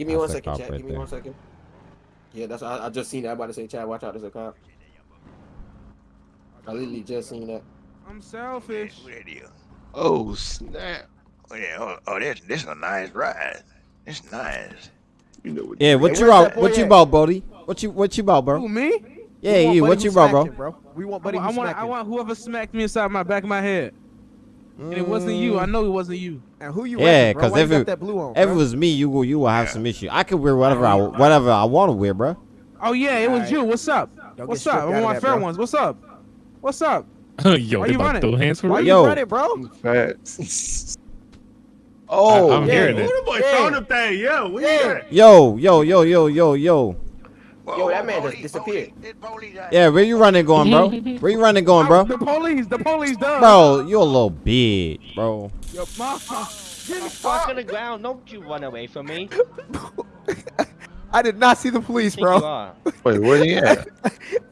Give me That's one a chat. right Give me there. one second. Yeah, that's I, I just seen that. I'm about to say, Chad, watch out, there's a cop. I literally just seen that. I'm selfish. Oh snap! Oh, yeah. oh, oh, this this a nice ride. It's nice. You know what? Yeah, what Hey, you where's about? that What you at? about, Brody? What you what you about, bro? Who me? Yeah, you. What who you about, smacked bro? We want I, Buddy I who want I want whoever smacked me inside my back of my head. And it wasn't you. I mm. know it wasn't you. And who you Yeah, because bro? 'cause you if got it- that blue on, If bro? it was me, you will you will have some issue. I could wear whatever I whatever I want to wear, bro. Oh yeah, it was Alright. you. What's up? Don't What's up? stripped I'm out of on fair bro. ones. What's up? What's up? Yo, Why you running? to throw hands for Why real? you Yo. running, bro? Facts. oh, I'm yeah. hearing Who it. the boy Yeah. throwing the thing? Yeah, we Yeah. Yo, yo, yo, yo, yo, yo. Yo, that man just disappeared. Yeah, where you running going, bro? Where you running going, Oh, bro? The police. The police done. Bro, you a little bitch, bro. Yo, mama. Fuck on the ground. Don't you run away from me. I did not see the police, bro. Wait, where he at?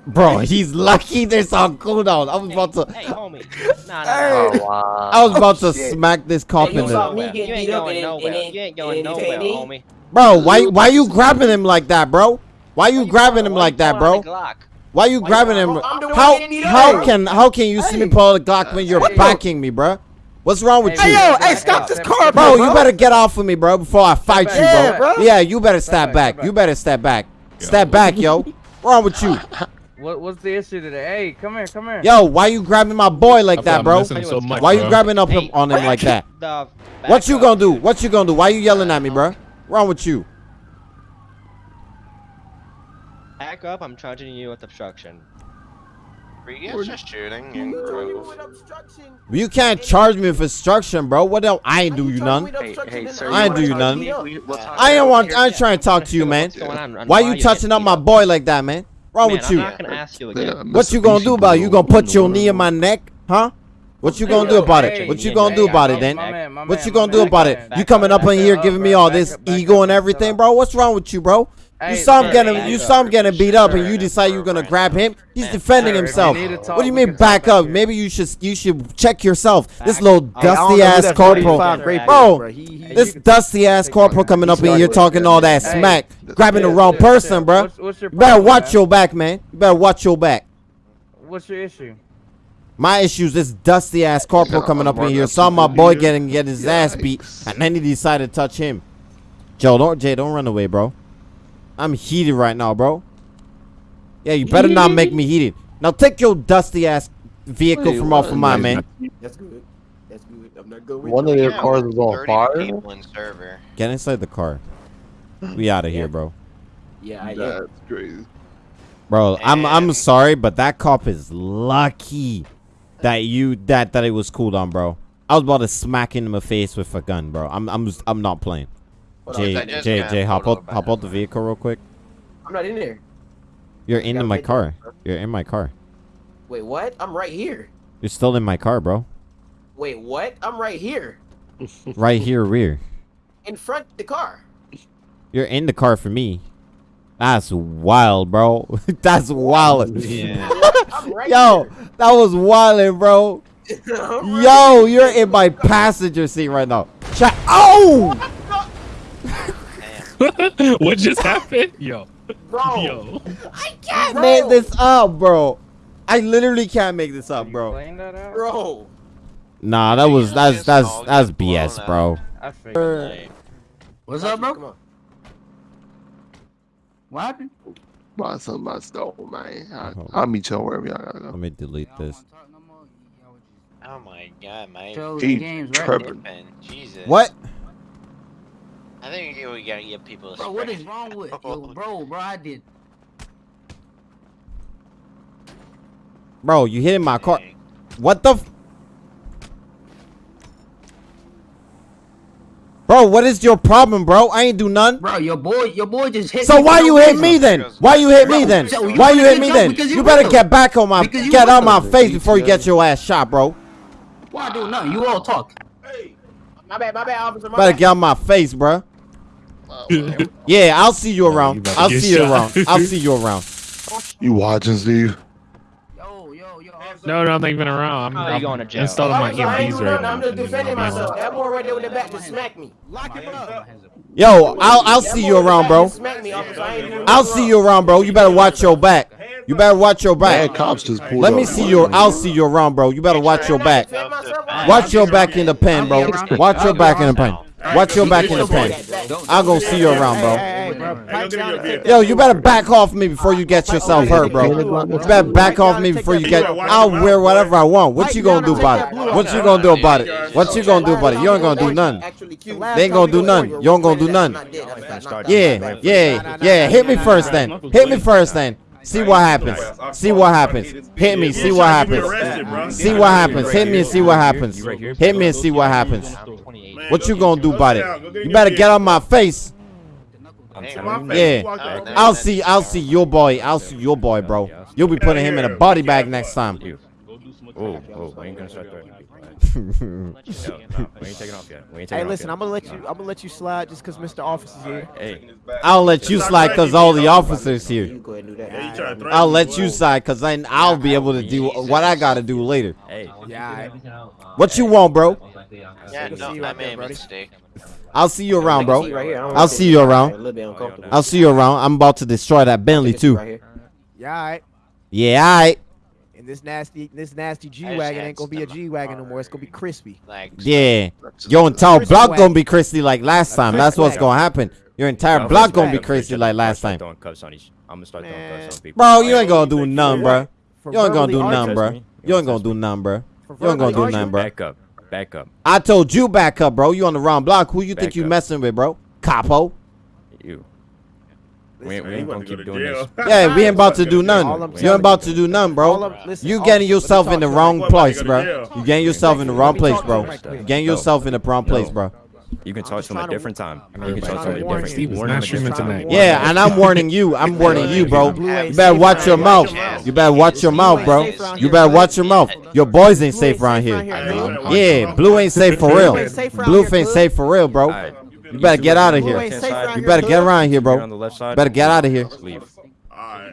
Bro, he's lucky there's on cooldown. I was about to Hey, homie. Nah, nah, Hey. Oh wow. I was about to smack this cop Hey, in the saw me You ain't going nowhere. You ain't going nowhere, homie. Bro, why why you grabbing him like that, bro? Why you grabbing him like that, bro? out the Glock? Why you grabbing him? I'm How getting beat up. how can how can you see me pull the Glock when you're Hey. backing me, bro? What's wrong with Hey, you? yo, hey, stop this car, Bro, bro. you better get off of me, bro, before I fight you, bro. Yeah, bro. Yeah, you better step back, back. You better step back. Step back, yo. What's wrong with you? What what's the issue today? Hey, come here, come here. Yo, why you grabbing my boy like I feel that, bro? missing so much, Why you bro. grabbing up Hey. on him like that? What you gonna do? What you gonna do? Why you yelling at me, uh, bro? Uh. Wrong with you? Back up. I'm charging you with obstruction. We're just shooting and You told me grove. with obstruction. You can't charge me with obstruction, bro. What else? I ain't do you you told me none. with obstruction hey, sir, I ain't wanna do you none. We- we'll I ain't about want. I ain't trying to talk to you, man. What's going on? and Why you're you touching getting up my boy like that, man? Wrong with you? not gonna ask you again. Yeah, What you gonna do about it? You gonna put your knee in my neck, huh? What you gonna do about it? What you gonna do about it then? What you gonna do about it? You coming up, up in here giving me all this ego and everything, bro? What's wrong with you, bro? You Hey, saw him getting, you saw him getting beat up, and you decide you're gonna grab him. He's defending sir, if you himself. need to talk, What do you mean back back up? Maybe you should you should check yourself. This little up. Hey, I don't know dusty ass corporal, 45 bro. This dusty ass corporal coming up and you're talking all that smack, grabbing the wrong person, bro. What's, what's your You better watch your back, man. You better watch your back. What's your issue? My issue is this dusty ass corporal coming up in here. Saw my boy getting get his ass beat, and then he decided to touch him. Joe, don't Jay, don't run away, bro. I'm heated right now, bro. Yeah, you better not make me heated. Now take your dusty ass vehicle Wait, from off of what? mine, man. That's good. That's good. I'm not good with One you. of their Yeah, cars is on fire. in server. Get inside the car. We out of here, bro. Yeah, I am. That's crazy. Bro, I'm I'm sorry, but that cop is lucky that you that that it was cool down, bro. I was about to smack him in the face with a gun, bro. I'm I'm I'm not playing. Hold on, Jay, Jay, Jay, hop pulled out, hop out the vehicle real quick. I'm not in there. You're in my car. it. You're in my car. Wait, what? I'm right here. You're still in my car, bro. Wait, what? I'm right here. Right here, rear. In front of the car. You're in the car for me. That's wild, bro. That's wild. Yeah. Right Yo, that was wild, bro. right Yo, you're in my passenger seat right now. Chat. Oh! what just happened? Yo, Bro, yo. I can't bro, make this up, bro. I literally can't make this up, bro. Explain that out? Bro. Nah, that was that's Just that's that's BS, bro. I figured. What's up, bro? on. What happened? Buy something I stole, man. I, Oh. I'll meet y'all wherever y'all gotta go. Let me delete this. oh my god, my Shows He and games, right? Jesus. What? I think we gotta get people. Bro, what is wrong with yo, bro? Bro, I did. Bro, you hitting my car. What the? F- bro, what is your problem, bro? I ain't do none. Bro, your boy, your boy just hit. So me why you hit reason. me then? Why you hit me then? so you Why you hit me then? You you better will. get back on my get out my face before you get your ass shot, bro. Why I do nothing? You all talk. My bad, my bad, officer. My Better bad. get out my face, bro. Yeah, I'll see you you around. about to I'll get see you around. I'll see you around. You watching, Steve? Yo, yo, yo. No, no, I'm not even around. I'm, oh, you I'm going to jail? installing my Officer, I ain't EMPs right nothing. now. I'm just defending myself. That boy right there with the back just smacked me. Lock him up. Yo, I'll I'll see you around, bro. Smack me, officer. I ain't doing I'll nothing see you around, bro. You better watch your back. You better watch your Bad back. cops just pulled Let me up. see your. I'll see you around, bro. You better watch your back. Defend myself, I'm Watch your back in the pen, bro. Watch your back in the pen. Watch your back in the pen. I'll go see you around, bro. Hey, hey, bro. Pipe down and take that Yo, you better back off me before you get yourself hurt, bro. You better back off me before you get. I'll wear whatever I want. What you gonna do about it? What you gonna do about it? What you gonna do about it? You ain't gonna do nothing. They ain't gonna do nothing. You ain't gonna do nothing. Not dead, I'm not dead. Yeah, yeah, yeah. Hit me first, then. Hit me first, then. See what happens. See what happens. Hit me. See what happens. See what happens. Hit me and see what happens. Hit me and see what happens. What you gonna do about it? You better get on my face. Yeah. I'll see. I'll see your boy. I'll see your boy, bro. You'll be putting him in a body bag next time. Oh, oh, we ain't gonna start threatening people. alright? No, no, we ain't taking off yet. We ain't taking Hey, listen, yet. I'm gonna let you. I'm gonna let you slide just because Mr. Officer's here. Hey, I'll let you slide cause all the officers here. You go ahead and do that. I'll let you slide cause then I'll be able to do what I gotta do later. hey. Yeah. What you want, bro? Yeah, no, I made a mistake. I'll see you around, bro. I don't I'll see you around. A little bit uncomfortable. I'll see you around. I'm about to destroy that Bentley too. right here. Yeah, all right. Yeah, alright. And this nasty, this nasty G wagon ain't gonna be a G wagon no more. It's gonna be crispy. Like yeah. Your entire block gonna be crispy like last time. That's what's gonna happen. Your entire block gonna gonna be crispy like last time. Throwing cuffs on each. I'm gonna start throwing Man. cuffs on people. Bro, you ain't gonna do nothing, bro. You ain't gonna do verbally nothing, bro. You ain't gonna do nothing, bro. You ain't gonna do arguing? nothing, bro. Back up. Back up. I told you back up, bro. You on the wrong block. Who you think you messing with, bro? Capo. You. We ain't, we ain't gonna keep doing this. Yeah, we ain't about to do All I'm nothing. You ain't about to do nothing, bro. You getting yourself in the wrong place, bro. You getting yourself in the wrong place, bro. You getting yourself in the wrong place, bro. You can talk to him a different time. I'm You can talk to to him a different you. time. Steve's not a streaming tonight. Yeah, and I'm warning you. I'm warning you, bro. You better watch your mouth. You better watch your mouth, bro. You better watch your mouth. Your boys ain't safe around here. Yeah, Blue ain't safe for real. Blue ain't safe for real, bro. Alright. You better get out of here. ain't You better get around here, You're on bro. the left side. Better get out of here. Leave.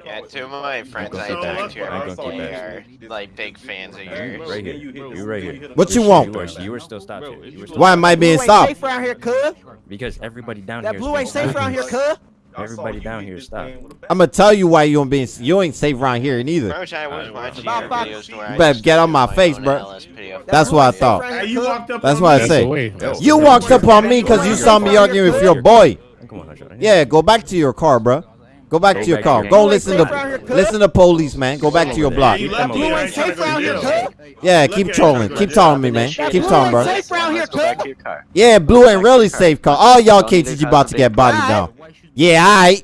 Yeah, two of my friends I talked to are gonna keep are like big fans of yours. Right here. You right here. What you You're- want? You are, you are still stopped here. Still Why am I being stopped? safe around here, cuz. Because everybody down That here. blue ain't safe around here, cuz. Everybody down here, stop. I'm gonna tell you why you ain't being. You ain't safe around here neither. Bro, I was watching your videos where You I better get on my my face, bro. That's what I thought. around Hey, here, you cuz. walked up That's on what I me. That's say. the way. That's You walked up on me because you saw me arguing with your boy. Come on, Hunter. Yeah, go back to your car, bro. Go back to your car. Go listen to listen to police, man. Go back to your block. You left Blue me. I ain't ain't trying safe to go around to here, Yeah, keep trolling. Keep telling me, man. That Keep blue telling, ain't bro. safe around here, Let's go back cuz. to your car. Yeah, Blue ain't really safe, cause all y'all cases you about to get bodied down. Yeah, alright.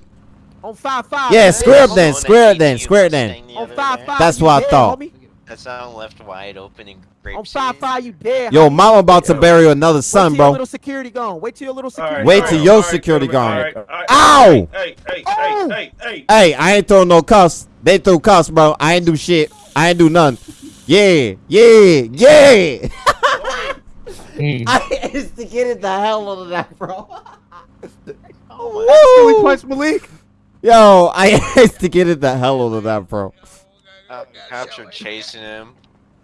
On five five. Yeah, square up then, square it hit then, square it then. On five five. That's what I thought. homie. That sound left wide open and grape On five five, you dead. Yo, mama about to bury another Wait son, till your bro. little security gone. Wait till your little security. Wait till your security gone. Ow! Hey, hey, hey, hey, hey. Hey, I ain't throw no cuffs. They threw cuffs, bro. I ain't do shit. I ain't do none. Yeah, yeah, yeah. I instigated the hell out of that, bro. Billy Woo! punched Malik. Yo, I had to get it the hell out of that, bro. Uh, cops are chasing him.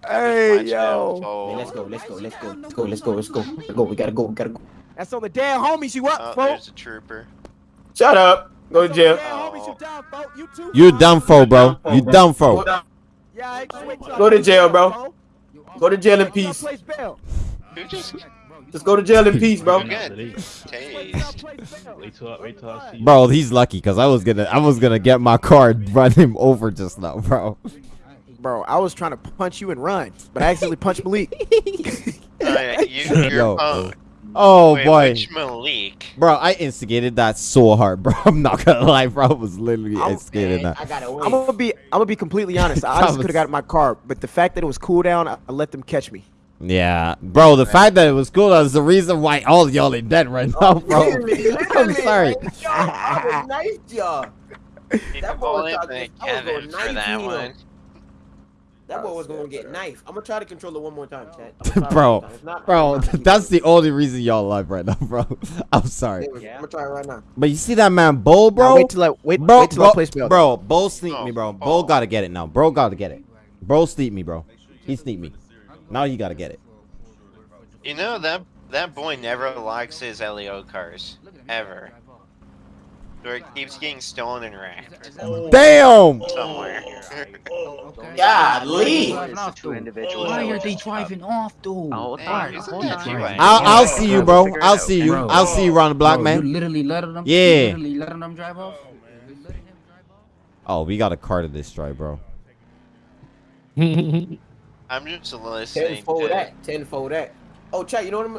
Hey, Watch him yo. fall. Man, let's go, let's go, let's go, let's go, let's go, let's go. Let's go. We gotta go, we gotta go. That's on the dead homies you up, Oh, bro. there's a trooper. Shut up. Go to That's on the jail. dead homies you done, bro. You too. Bro. dumb fo, bro. You dumb fo. Yeah, I just wait till I Go to jail, bro. Go to jail in Wait till I peace. Place bail. Just Just go to jail in peace, bro. good? Wait till I Tased. place bail. Wait till I, wait till I see. Bro, he's lucky because I was gonna I was gonna get my car and run him over just now, bro. Bro, I was trying to punch you and run, but I accidentally punched Malik. Oh, Alright, you, you're Yo, oh, Oh wait, boy. Which Malik? Bro, I instigated that so hard, bro. I'm not gonna lie, bro. I was literally I'm- instigating that. I gotta I'm gonna be, I'm gonna be completely honest. I honestly could have got in my car, but the fact that it was cool down, I, I let them catch me. Yeah, bro. The fact that it was cool is the reason why all y'all are dead right now, bro. Literally, I'm literally, sorry. man. Yo, I was nice, y'all. That boy was talking- the was going for that 19 one. That boy was gonna get knife. I'm gonna try to control it one more time, chat. I'm gonna try Bro, time. Not, Bro, not- that's the only reason y'all alive right now, bro. I'm sorry, I'm gonna try it right now. but you see that man, Bull, Now bro. wait till I wait, bro, wait till bro, I place bail. bro, Bull sneak me, bro. Oh, Bull oh. gotta get it now. Bro gotta get it. Bro sneak me, bro. He sneak me. Now you gotta get it. You know that that boy never likes his LEO cars. ever. Where it keeps getting stolen and wrecked Damn. somewhere. Golly. Why are they driving off, though? Hold on, hold on. I- I'll, I'll see you, bro. I'll see you. Bro. I'll see you around the block, Bro, You man. literally letting them. Yeah. You literally letting them drive off. You letting him drive off? Oh, we got a car to destroy, bro. I'm just listening Tenfold to that. Tenfold that. Oh, chat. You know what I'm?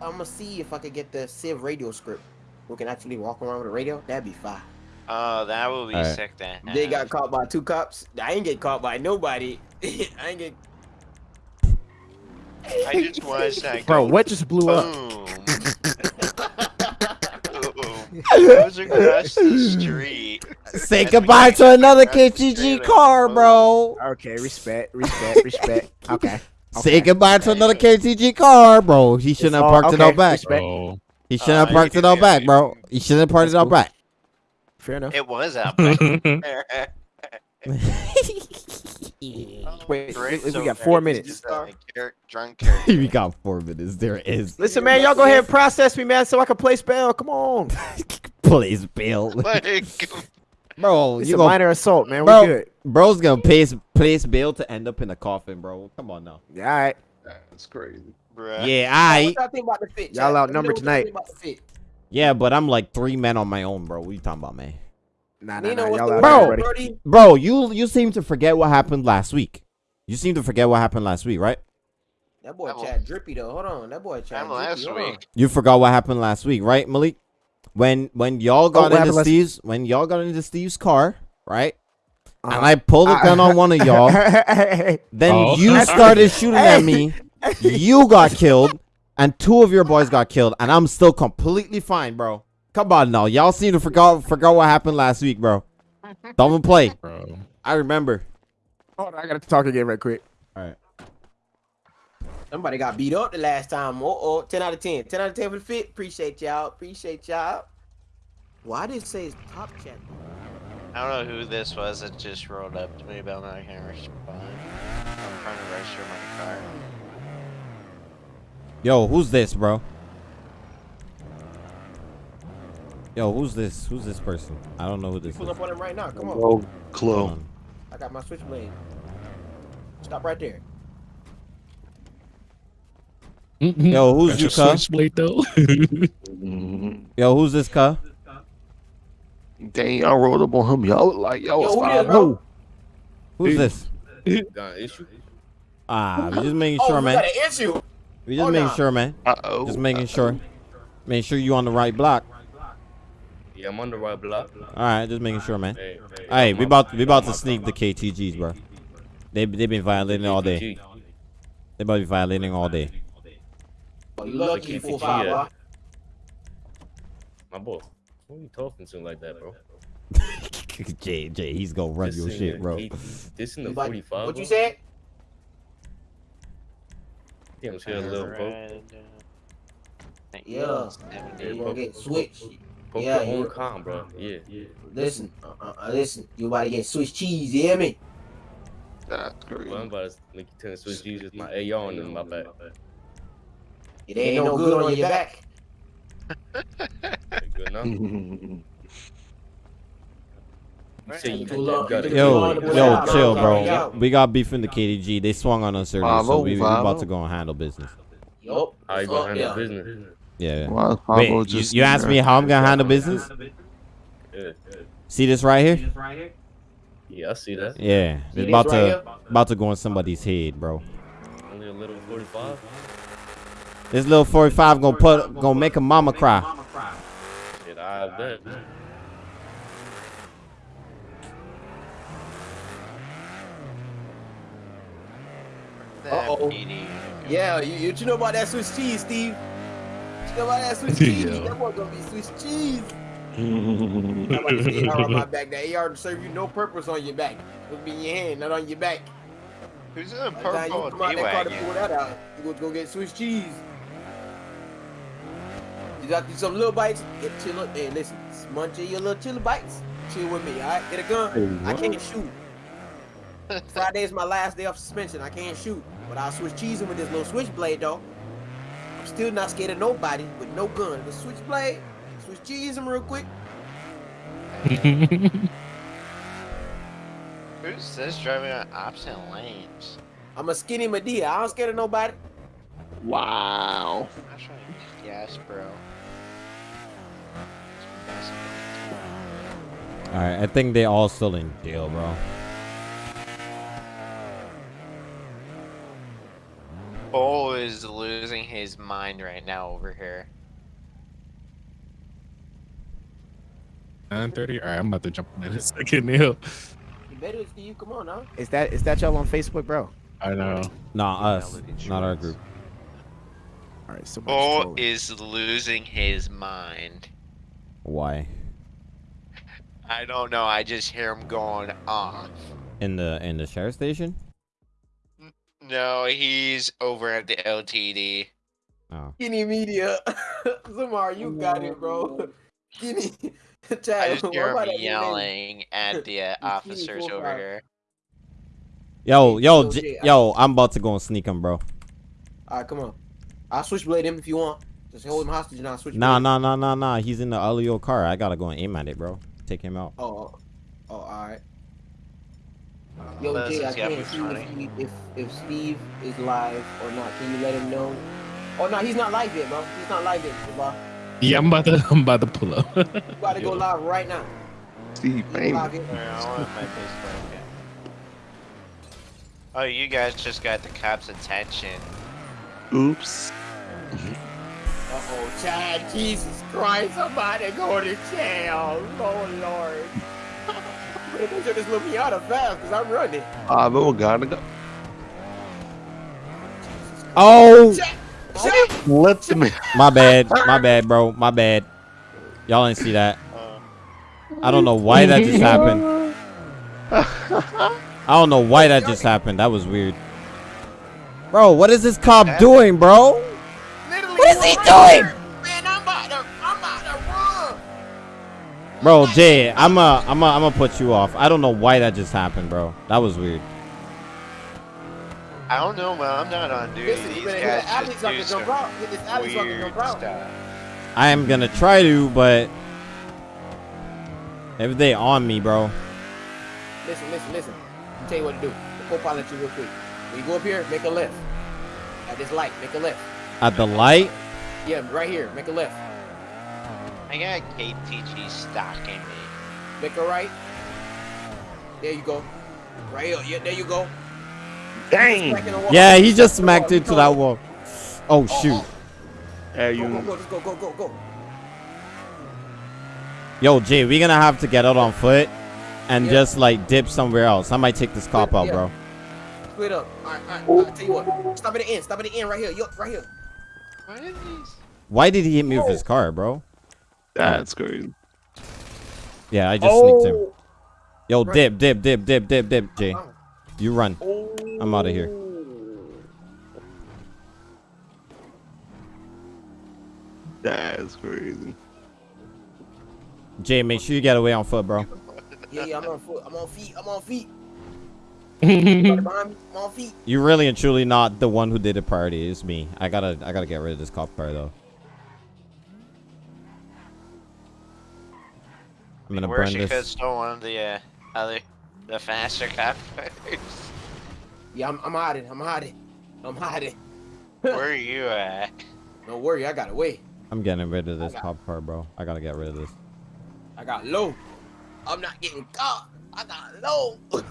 I'm gonna see if I could get the Civ radio script. We can actually walk around with a radio. That'd be fine. Oh, uh, that will be Alright. sick then. They got caught by two cops. I ain't get caught by nobody. I ain't get. I just watched that Bro, what just blew up? boom. Boom. Goes across the street. Say As goodbye to another KTG car, bro. Okay, respect, respect, respect. Okay. Say goodbye to another KTG car, bro. He shouldn't have all- parked it okay, out back. respect. Bro. He shouldn't have Uh, parked it out back, bro. He shouldn't have parked it That's out back. Fair enough. It was out back. Wait, Great, we- we got four minutes. just a char- drunk character. we got four minutes. There is. Listen, man, y'all go ahead and process me, man, so I can play spell. Come on. Please, Bill. Like, Bro, It's you a gonna, minor assault, man. bro, We good. bro's gonna place place Bill to end up in a coffin, bro. Come on now. Yeah, all right. That's crazy. bruh. Yeah, I. y'all think about the fit? Y'all chat? Let outnumbered know what y'all tonight. think about the fit. Yeah, but I'm like three men on my own, bro. What you talking about, man? Nah, nah, Nino, nah. Y'all Bro. there, word, buddy. Brody? Bro, you you seem to forget what happened last week. You seem to forget what happened last week, right? That boy That Chad drippy though. Hold on, that boy Chad drippy. last week. You forgot what happened last week, right, Malik? When when y'all got what into happened last- Steve's when y'all got into Steve's car, right? Uh-huh. And I pulled a gun on one of y'all. Then Oh. you started shooting at me. You got killed, and two of your boys got killed, and I'm still completely fine, bro. Come on now, y'all seem to forgot forgot what happened last week, bro. Don't even play. Bro. I remember. Hold on, I gotta talk again right quick. All right. Somebody got beat up the last time. Oh, oh, 10 out of 10. 10 out of 10 for the fit. Appreciate y'all. Appreciate y'all. Why did it say it's top chat? I don't know who this was that just rolled up to me, but I'm not gonna respond. I'm trying to register my car. Yo, who's this, bro? Yo, who's this? Who's this person? I don't know who this Pull is. up on him right now. Come on. No Hold clue. on. I got my switchblade. Stop right there. Yo, who's you, cuh? Switchblade though. Mhm. Yo, who's this, cuh? Dang, y'all rolled up on him. Y'all look like y'all Yo, was who five this, oh. Who's this? Got an issue? Ah, we just making Oh, sure, we man. got an issue. We just Oh, making nah. sure, man. Uh oh. Just making sure. Make sure you on the right block. Yeah, I'm on the right block. All right, just making sure, man. Hey, hey, Hey, I'm we about we about to sneak the. KTGs, bro. They they been violating all day. They about to be violating all day. You lucky you KTG, five, bro. My boy. Who you talking to like that, bro? Jay, Jay, he's gonna run This your shit, the bro. eight- This in the You like- 45. What you bro? said? Yeah, I'm a little bro. Red, uh, Yeah. 70. You gonna get switched. Poke Yeah, your own you- calm, bro. Yeah, yeah. Listen, uh, uh, uh, listen. You about to get Swiss cheese, you hear me? That's crazy. Well, I'm about to make you turn to switch Jesus, my AR in my back. It ain't no good on your back. Good enough. You say you, Too you long- got. Yo, to pull yo, chill, bro. bro. We got beef in the KTG. They swung on us earlier, so we, we about to go and handle business. Yup. How you gonna handle yeah. business? Yeah. Why Wait, Pablo you, just you asked me how I'm gonna handle business? Yeah, See this right here? yeah, I see that. Yeah, See it's about right to here? about to go in somebody's head, bro. Only a little 45. This little 45 gonna put gonna make a mama cry. Shit, I bet. Uh-oh. Yeah, you, you, you know about that Swiss cheese, Steve? You know about that Swiss cheese? Yeah. That boy gonna be Swiss cheese. I'm about to say AR on my back. That AR to serve you no purpose on your back. It'll be in your hand, not on your back. Who's in a By the time you purple come out that car to pull that out, you go go get Swiss cheese. You got some little bites. Get chill. Hey, listen, munch your little chili bites. Chill with me, all right? Get a gun. I can't shoot. Friday is my last day off suspension. I can't shoot, but I'll switch cheesing with this little switchblade though. I'm still not scared of nobody with no gun. The switchblade, Switch cheese him real quick. Who's this driving on opposite lanes? I'm a skinny Madea. I don't scared of nobody. Wow. I'm trying to gas, bro. Alright, I think they all still in jail, bro. Bull is losing his mind right now over here. 9:30. All right, I'm about to jump in a second, Neil. You better, Steve. Come on now. Is that is that y'all on Facebook, bro? I know. Nah, us, not our group. All right, so Bull is losing his mind. Why? I don't know. I just hear him going off. In the in the sheriff station? No, he's over at the LTD. Oh. Skinny media. Zamar, you got it, bro. Skinny. I just hear what him that new name? yelling at the uh, officers over profile. here. Yo, yo, Hey, J- Jay, I- yo, I'm about to go and sneak him, bro. All right, come on. I'll switchblade him if you want. Just hold him hostage and I'll switch. Nah, nah, nah, nah, nah. He's in the LEO car. I gotta go and aim at it, bro. Take him out. Oh, oh, all right. Yo, Unless Jay, I can't see if, he, if if Steve is live or not. Can you let him know? Oh no, he's not live yet, bro. He's not live yet, bro. Yeah, I'm about to. I'm about to pull up. You gotta go live right now. Steve He's Bang. live yet. Alright, I want my Facebook. yeah. Oh, you guys just got the cops' attention. Oops. Uh oh, Chad, Jesus Christ, I'm about to go to jail. Oh Lord. Better make sure this little Miata fast, cause I'm running. Bravo, gotta go. Oh, Chad, Let me. my bad, my bad, bro, my bad. Y'all didn't see that. Uh, I don't know why that just happened. I don't know why that just happened. That was weird. Bro, what is this cop doing, bro? What is he doing? Bro, Jay, I'm a, I'm a, I'm gonna put you off. I don't know why that just happened, bro. That was weird. I don't know, man. I'm not on duty. Listen, you These better hit the guys just I do can some jump out. Hit this alley so I can weird jump out. stuff. I am gonna try to, but if they on me, bro. Listen, listen, listen. I'll tell you what to do. The co-pilot you real quick. When you go up here, make a left. At this light, make a left. At the light, Yeah, right here, make a left. I got KTG stalking me. Make a right. There you go. Right here. Yeah, there you go. Dang. Smack in the wall. yeah, he just smacked into that wall. Oh shoot, Hey, Go, go, go, just go, go, go, go. yo, Jay, we're gonna have to get out on foot and Yeah. just like dip somewhere else. I might take this cop out, bro. Split up. All right, all right. I'll tell you what. Stop at the end. Stop at the end right here. Yo, right here. What are these? Why did he hit me with his car, bro? That's crazy. Yeah, I just sneaked him. Oh. Yo, Right. dip, dip, dip, dip, dip, dip, Jay. Uh-huh. You run. Oh. I'm out of here. That's crazy. Jay, make sure you get away on foot, bro. Yeah, yeah, I'm on foot. I'm on feet. I'm on feet. Somebody behind. I'm on feet. You really and truly not the one who did the party. It's me. I gotta, I gotta get rid of this cop car though. I'm gonna Where burn she could this. stole one of the uh, other, the faster coppers. Yeah, I'm, I'm hiding. I'm hiding. I'm hiding. Where are you at? Don't worry, I got away. I'm getting rid of this got- cop car, bro. I gotta get rid of this. I got low. I'm not getting caught. I got low.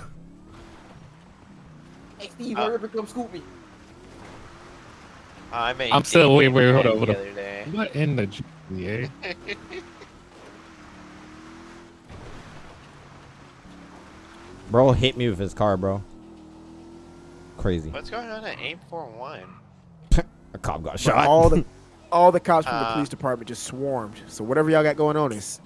hey, Steve, Uh, hurry up and come scoop me. I made. I'm still- wait, wait, hold on, hold the on. other day. What in the GTA? Bro hit me with his car, bro. Crazy. What's going on at 841? A cop got But shot. all the all the cops from the Uh, police department just swarmed. So whatever y'all got going on is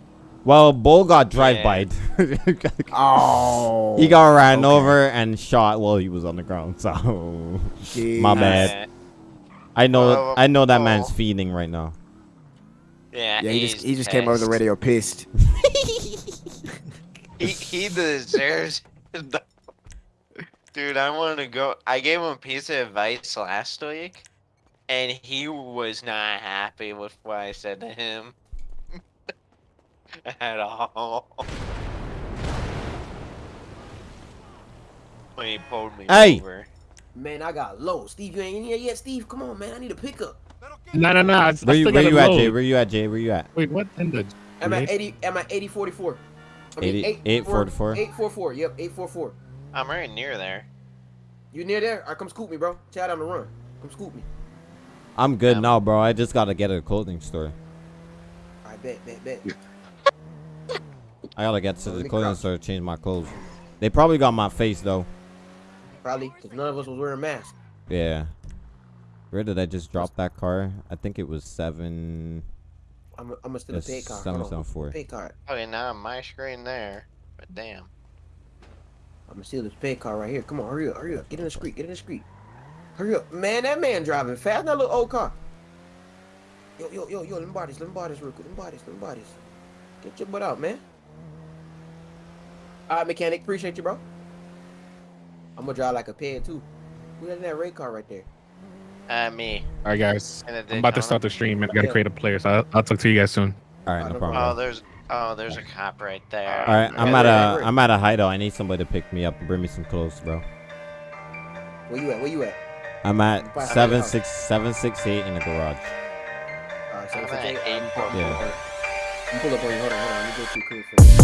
Well, Bull got drive by. oh he got ran okay. over and shot while he was on the ground. So my bad. I know. Well, I know that oh. man's feeding right now. Yeah, Yeah, he just he just came over the radio pissed. He he deserves. The- Dude, I want to go. I gave him a piece of advice last week, and he was not happy with what I said to him. at all. When he pulled me Hey! over. Man, I got low. Steve, you ain't in here yet. Steve, come on, man. I need a pickup. No, no, no. I, I Where you where you at. Jay? Where you at, Jay? Where you at? Wait, what in the? I'm at 80. I'm at 8044. I 80 844? 844. Yep, 844. I'm right near there. You near there? All right, come scoop me, bro. Chad on the run. Come scoop me. I'm good Um, now, bro. I just gotta get a clothing store. I bet, bet, bet. I gotta get to the clothing crouch. store to change my clothes. They probably got my face though. Probably, because none of us was wearing masks. Yeah. Where did I just drop that car? I think it was seven. I'm, I'm gonna steal a Yes, pay card. seven, Hold on. seven, four. Pay card. Oh, okay, now my screen there. But damn. I'm gonna steal this pay card right here. Come on, hurry up, hurry up. Get in the street, get in the street. Hurry up. Man, that man driving fast. That little old car. Yo, yo, yo, yo, let bodies, buy bodies let me buy this real quick. Let me buy this, let me buy this. Get your butt out, man. All right, mechanic, appreciate you, bro. I'm gonna drive like a ped too. Who that in that red car right there? Uh, me. All right, guys. And a I'm about to start the stream and I gotta create a player. So I'll, I'll talk to you guys soon. All right, Oh, no no problem. Oh, there's oh, there's a cop right there. All right, I'm Yeah, at yeah, a yeah. I'm at a hideout. I need somebody to pick me up and bring me some clothes, bro. Where you at? Where you at? I'm at By- seven six seven six eight in the garage. All right, so I'm it's at okay. eight I'm four Yeah. You pull up on you. Hold on, hold on. Let me go to your crib first.